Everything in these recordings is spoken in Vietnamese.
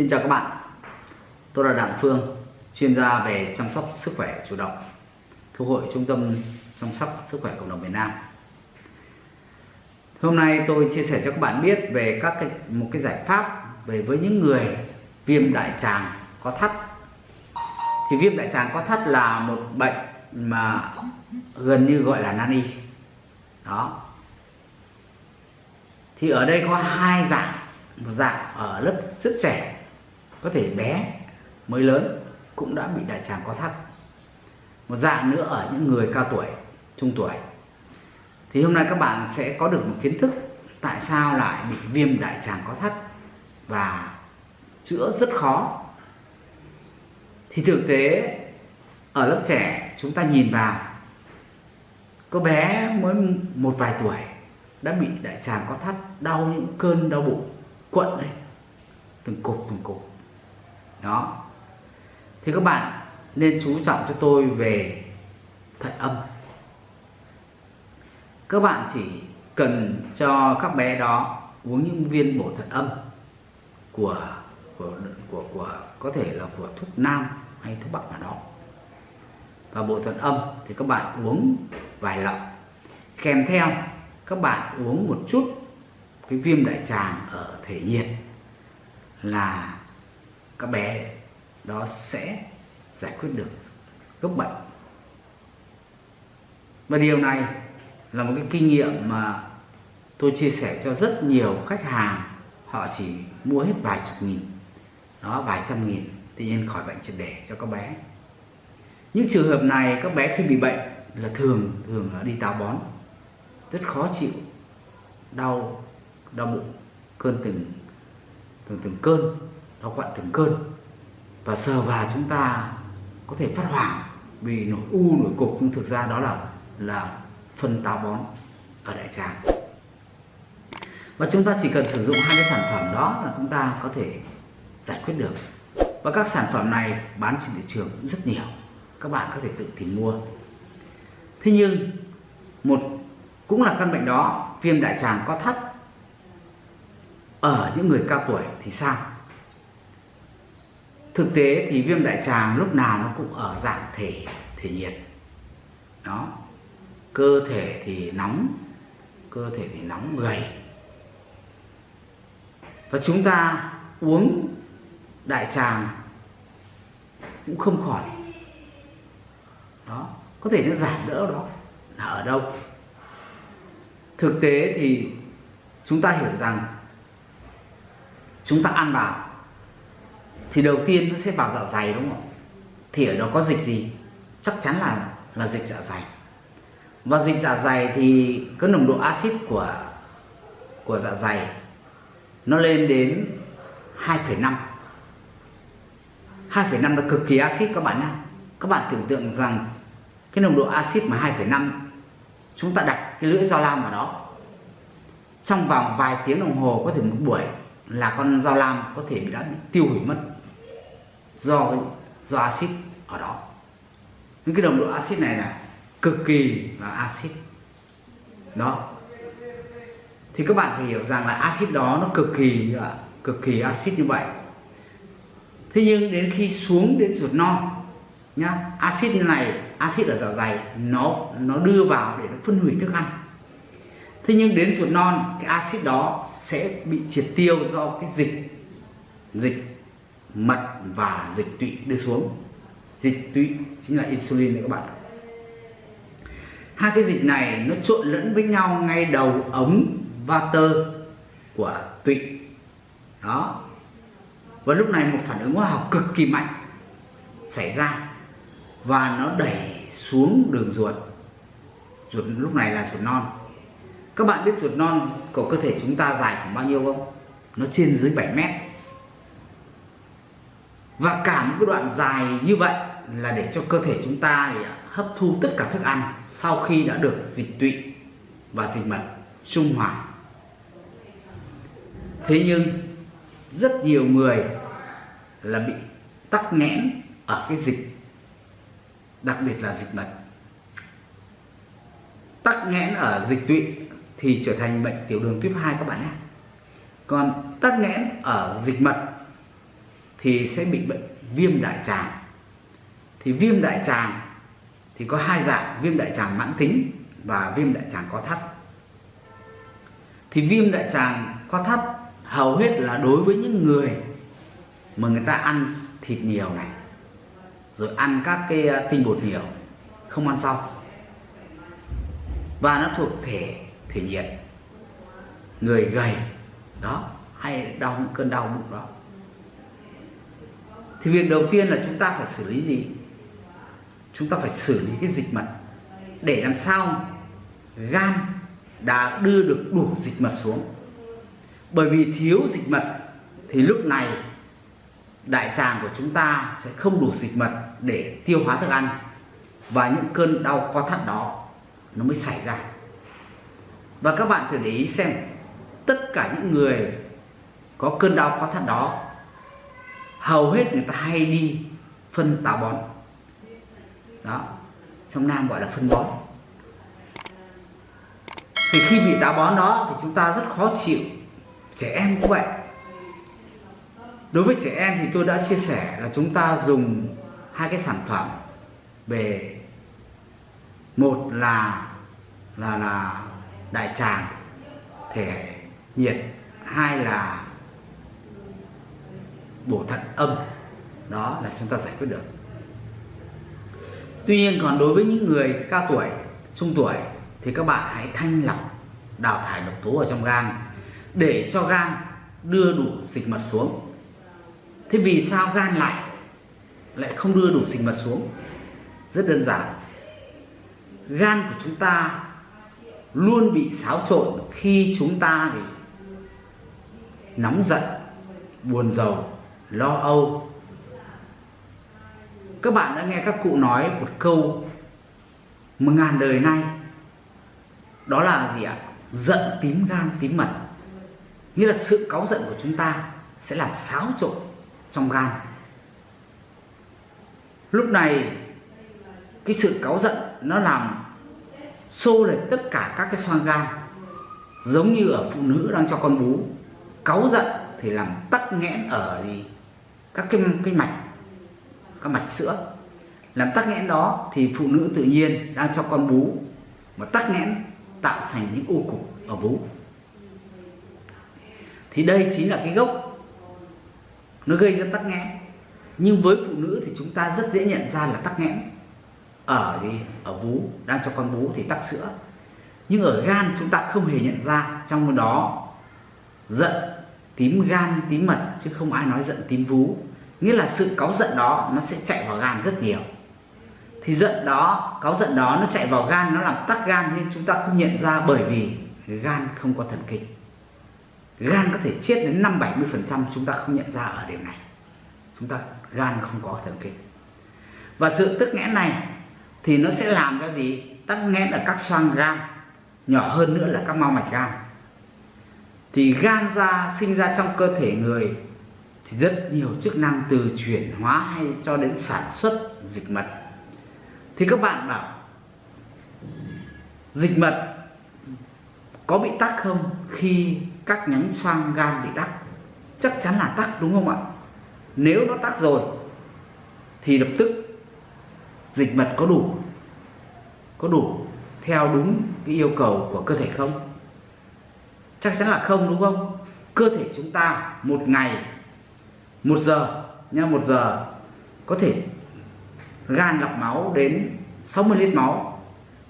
Xin chào các bạn. Tôi là Đặng Phương Chuyên gia về chăm sóc sức khỏe chủ động Thuộc hội Trung tâm Chăm sóc sức khỏe cộng đồng việt Nam. Hôm nay tôi chia sẻ cho các bạn biết về các cái, một cái giải pháp về với những người viêm đại tràng có thắt. Thì viêm đại tràng có thắt là một bệnh mà gần như gọi là nan y. Đó. Thì ở đây có hai dạng. Một dạng ở lớp sức trẻ có thể bé mới lớn cũng đã bị đại tràng có thắt. Một dạng nữa ở những người cao tuổi, trung tuổi. Thì hôm nay các bạn sẽ có được một kiến thức tại sao lại bị viêm đại tràng có thắt và chữa rất khó. Thì thực tế, ở lớp trẻ chúng ta nhìn vào, có bé mới một vài tuổi đã bị đại tràng có thắt, đau những cơn đau bụng, quặn ấy từng cục từng cục đó. Thì các bạn nên chú trọng cho tôi về thận âm. Các bạn chỉ cần cho các bé đó uống những viên bổ thận âm của của của của, có thể là của thuốc nam hay thuốc bắc nào đó. Và bộ thận âm thì các bạn uống vài lọ. Kèm theo, các bạn uống một chút cái viêm đại tràng ở thể nhiệt là các bé đó sẽ giải quyết được gốc bệnh. Và điều này là một cái kinh nghiệm mà tôi chia sẻ cho rất nhiều khách hàng. Họ chỉ mua hết vài chục nghìn, đó, vài trăm nghìn, tự nhiên khỏi bệnh triệt để cho các bé. Những trường hợp này, các bé khi bị bệnh là thường thường là đi táo bón, rất khó chịu, đau đau bụng, cơn từng từng từng cơn đau quặn từng cơn. Và sờ vào chúng ta có thể phát hoảng vì nổi u nổi cục. Nhưng thực ra đó là là phân táo bón ở đại tràng. Và chúng ta chỉ cần sử dụng hai cái sản phẩm đó là chúng ta có thể giải quyết được. Và các sản phẩm này bán trên thị trường cũng rất nhiều. Các bạn có thể tự tìm mua. Thế nhưng, một, cũng là căn bệnh đó, viêm đại tràng có thắt ở những người cao tuổi thì sao? Thực tế thì viêm đại tràng lúc nào nó cũng ở dạng thể thể nhiệt. Đó. Cơ thể thì nóng, cơ thể thì nóng gầy. Và chúng ta uống đại tràng cũng không khỏi. Đó. Có thể nó giảm đỡ đó. Là ở đâu? Thực tế thì chúng ta hiểu rằng chúng ta ăn vào thì đầu tiên nó sẽ vào dạ dày đúng không thì ở đó có dịch gì? Chắc chắn là là dịch dạ dày. Và dịch dạ dày thì có nồng độ axit của của dạ dày nó lên đến 2,5 2,5 là cực kỳ axit các bạn nhé các bạn tưởng tượng rằng cái nồng độ axit mà 2,5 chúng ta đặt cái lưỡi dao lam vào đó. Trong vòng vài tiếng đồng hồ có thể một buổi là con dao lam có thể bị đã tiêu hủy mất do do axit ở đó. Những cái nồng độ axit này là cực kỳ là axit. Đó. Thì các bạn phải hiểu rằng là axit đó nó cực kỳ cực kỳ axit như vậy. Thế nhưng đến khi xuống đến ruột non, nhá, axit như này, axit ở dạ dày, nó nó đưa vào để nó phân hủy thức ăn. Thế nhưng đến ruột non, cái axit đó sẽ bị triệt tiêu do cái dịch dịch mật và dịch tụy đưa xuống. Dịch tụy chính là insulin đấy các bạn. Hai cái dịch này nó trộn lẫn với nhau ngay đầu ống vater của tụy. Đó. Và lúc này một phản ứng hóa học cực kỳ mạnh xảy ra và nó đẩy xuống đường ruột. Ruột lúc này là ruột non. Các bạn biết ruột non của cơ thể chúng ta dài khoảng bao nhiêu không? Nó trên dưới 7 mét và cả một cái đoạn dài như vậy là để cho cơ thể chúng ta hấp thu tất cả thức ăn sau khi đã được dịch tụy và dịch mật, trung hòa. Thế nhưng rất nhiều người là bị tắc nghẽn ở cái dịch, đặc biệt là dịch mật. Tắc nghẽn ở dịch tụy thì trở thành bệnh tiểu đường tuyếp 2 các bạn nhé. Còn tắc nghẽn ở dịch mật thì sẽ bị bệnh viêm đại tràng. Thì viêm đại tràng thì có hai dạng, viêm đại tràng mãn tính và viêm đại tràng có thắt. Thì viêm đại tràng có thắt hầu hết là đối với những người mà người ta ăn thịt nhiều này, rồi ăn các cái à, tinh bột nhiều, không ăn rau và nó thuộc thể thể nhiệt. Người gầy, đó, hay đau những cơn đau bụng đó thì việc đầu tiên là chúng ta phải xử lý gì? Chúng ta phải xử lý cái dịch mật để làm sao gan đã đưa được đủ dịch mật xuống. Bởi vì thiếu dịch mật thì lúc này đại tràng của chúng ta sẽ không đủ dịch mật để tiêu hóa thức ăn và những cơn đau co thắt đó nó mới xảy ra. Và các bạn thử để ý xem, tất cả những người có cơn đau co thắt đó hầu hết người ta hay đi phân táo bón. Đó, trong nam gọi là phân bón. Thì khi bị táo bón đó thì chúng ta rất khó chịu. Trẻ em cũng vậy. Đối với trẻ em thì tôi đã chia sẻ là chúng ta dùng hai cái sản phẩm về một là là là đại tràng thể nhiệt, hai là bổ thận âm, đó là chúng ta giải quyết được. Tuy nhiên còn đối với những người cao tuổi, trung tuổi thì các bạn hãy thanh lọc, đào thải độc tố ở trong gan để cho gan đưa đủ dịch mật xuống. Thế vì sao gan lại lại không đưa đủ dịch mật xuống? Rất đơn giản. Gan của chúng ta luôn bị xáo trộn khi chúng ta thì nóng giận, buồn rầu lo âu. Các bạn đã nghe các cụ nói một câu một ngàn đời nay. Đó là gì ạ? Giận tím gan tím mật. Nghĩa là sự cáu giận của chúng ta sẽ làm xáo trộn trong gan. Lúc này, cái sự cáu giận nó làm xô lệch tất cả các cái xoang gan. Giống như ở phụ nữ đang cho con bú, cáu giận thì làm tắc nghẽn ở gì? Các cái cái mạch, các mạch sữa. Làm tắc nghẽn đó thì phụ nữ tự nhiên đang cho con bú, mà tắc nghẽn tạo thành những u cục ở vú. Thì đây chính là cái gốc nó gây ra tắc nghẽn. Nhưng với phụ nữ thì chúng ta rất dễ nhận ra là tắc nghẽn ở gì ở vú, đang cho con bú thì tắc sữa. Nhưng ở gan chúng ta không hề nhận ra, trong đó giận tím gan, tím mật, chứ không ai nói giận tím vú. Nghĩa là sự cáu giận đó nó sẽ chạy vào gan rất nhiều. Thì giận đó, cáu giận đó nó chạy vào gan, nó làm tắc gan nên chúng ta không nhận ra bởi vì gan không có thần kinh. Gan có thể chết đến năm bảy mươi phần trăm, chúng ta không nhận ra ở điểm này. Chúng ta, gan không có thần kinh. Và sự tức nghẽn này thì nó sẽ làm cho gì? Tắc nghẽn ở các xoang gan, nhỏ hơn nữa là các mao mạch gan thì gan ra sinh ra trong cơ thể người thì rất nhiều chức năng từ chuyển hóa hay cho đến sản xuất dịch mật. Thì các bạn bảo, dịch mật có bị tắc không khi các nhánh xoang gan bị tắc? Chắc chắn là tắc, đúng không ạ? Nếu nó tắc rồi thì lập tức dịch mật có đủ có đủ theo đúng cái yêu cầu của cơ thể không? Chắc chắn là không đúng không? Cơ thể chúng ta một ngày một giờ nha một giờ có thể gan lọc máu đến 60 lít máu.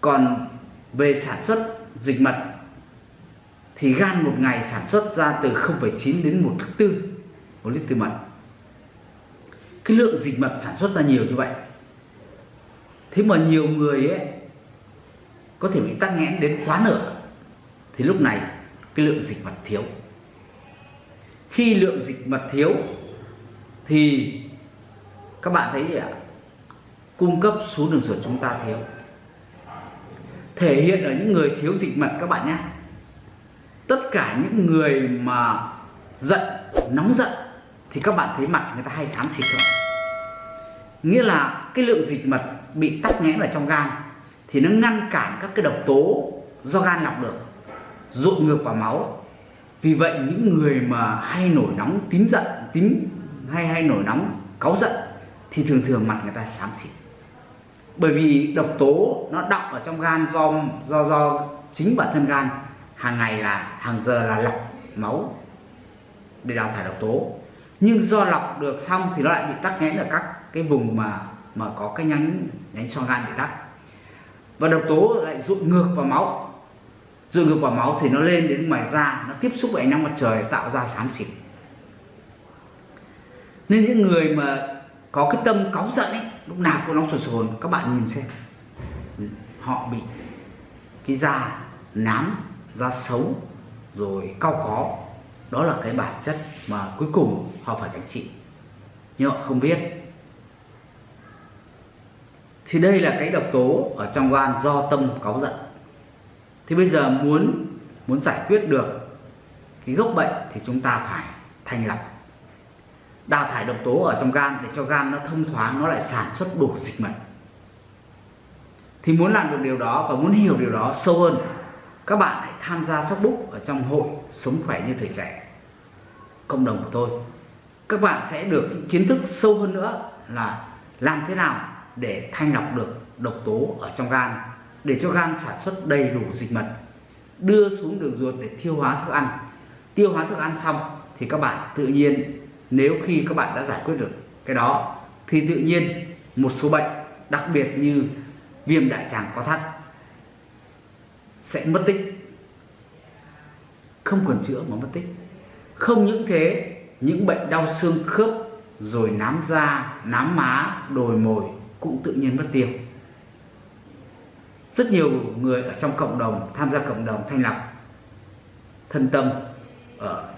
Còn về sản xuất dịch mật thì gan một ngày sản xuất ra từ 0,9 đến 1 thức tư một lít từ mật. Cái lượng dịch mật sản xuất ra nhiều như vậy. Thế mà nhiều người ấy có thể bị tắc nghẽn đến quá nửa. Thì lúc này cái lượng dịch mật thiếu. Khi lượng dịch mật thiếu thì các bạn thấy gì ạ? Cung cấp xuống đường ruột chúng ta thiếu. Thể hiện ở những người thiếu dịch mật các bạn nhé. Tất cả những người mà giận, nóng giận thì các bạn thấy mặt người ta hay xám xịt rồi. Nghĩa là cái lượng dịch mật bị tắc nghẽn ở trong gan thì nó ngăn cản các cái độc tố do gan lọc được dội ngược vào máu. Vì vậy, những người mà hay nổi nóng tím giận tím hay hay nổi nóng, cáu giận thì thường thường mặt người ta xám xịt. Bởi vì độc tố nó đọng ở trong gan do do do chính bản thân gan, hàng ngày là, hàng giờ là lọc máu để đào thải độc tố. Nhưng do lọc được xong thì nó lại bị tắc nghẽn ở các cái vùng mà mà có cái nhánh nhánh xoang gan bị tắc. Và độc tố lại dội ngược vào máu. Rồi ngược vào máu thì nó lên đến ngoài da, nó tiếp xúc với ánh nắng mặt trời, tạo ra xám xịt nên những người mà có cái tâm cáu giận ấy, lúc nào cũng nóng sồn sồn các bạn nhìn xem. Họ bị cái da nám, da xấu, rồi cao có. Đó là cái bản chất mà cuối cùng họ phải gánh chịu. Nhưng họ không biết. Thì đây là cái độc tố ở trong gan do tâm cáu giận thì bây giờ muốn muốn giải quyết được cái gốc bệnh thì chúng ta phải thanh lọc đào thải độc tố ở trong gan để cho gan nó thông thoáng, nó lại sản xuất đủ dịch mật. Thì muốn làm được điều đó và muốn hiểu điều đó sâu hơn, các bạn hãy tham gia Facebook ở trong hội sống khỏe như thời trẻ, cộng đồng của tôi. Các bạn sẽ được kiến thức sâu hơn nữa là làm thế nào để thanh lọc được độc tố ở trong gan để cho gan sản xuất đầy đủ dịch mật, đưa xuống đường ruột để tiêu hóa thức ăn. Tiêu hóa thức ăn xong thì các bạn tự nhiên, nếu khi các bạn đã giải quyết được cái đó, thì tự nhiên một số bệnh, đặc biệt như viêm đại tràng có thắt, sẽ mất tích. Không còn chữa mà mất tích. Không những thế, những bệnh đau xương khớp rồi nám da, nám má, đồi mồi cũng tự nhiên mất tiêu rất nhiều người ở trong cộng đồng, tham gia cộng đồng thanh lọc thân tâm ở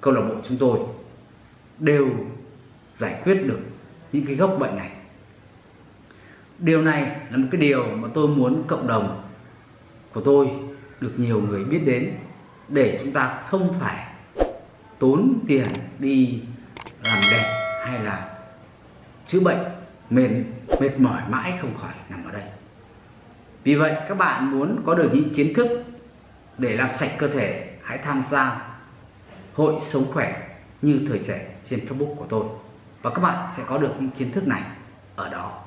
câu lạc bộ chúng tôi đều giải quyết được những cái gốc bệnh này. Điều này là một cái điều mà tôi muốn cộng đồng của tôi được nhiều người biết đến để chúng ta không phải tốn tiền đi làm đẹp hay là chữa bệnh mệt mệt mỏi mãi không khỏi nằm ở đây vì vậy, các bạn muốn có được những kiến thức để làm sạch cơ thể, hãy tham gia hội sống khỏe như thời trẻ trên Facebook của tôi. Và các bạn sẽ có được những kiến thức này ở đó.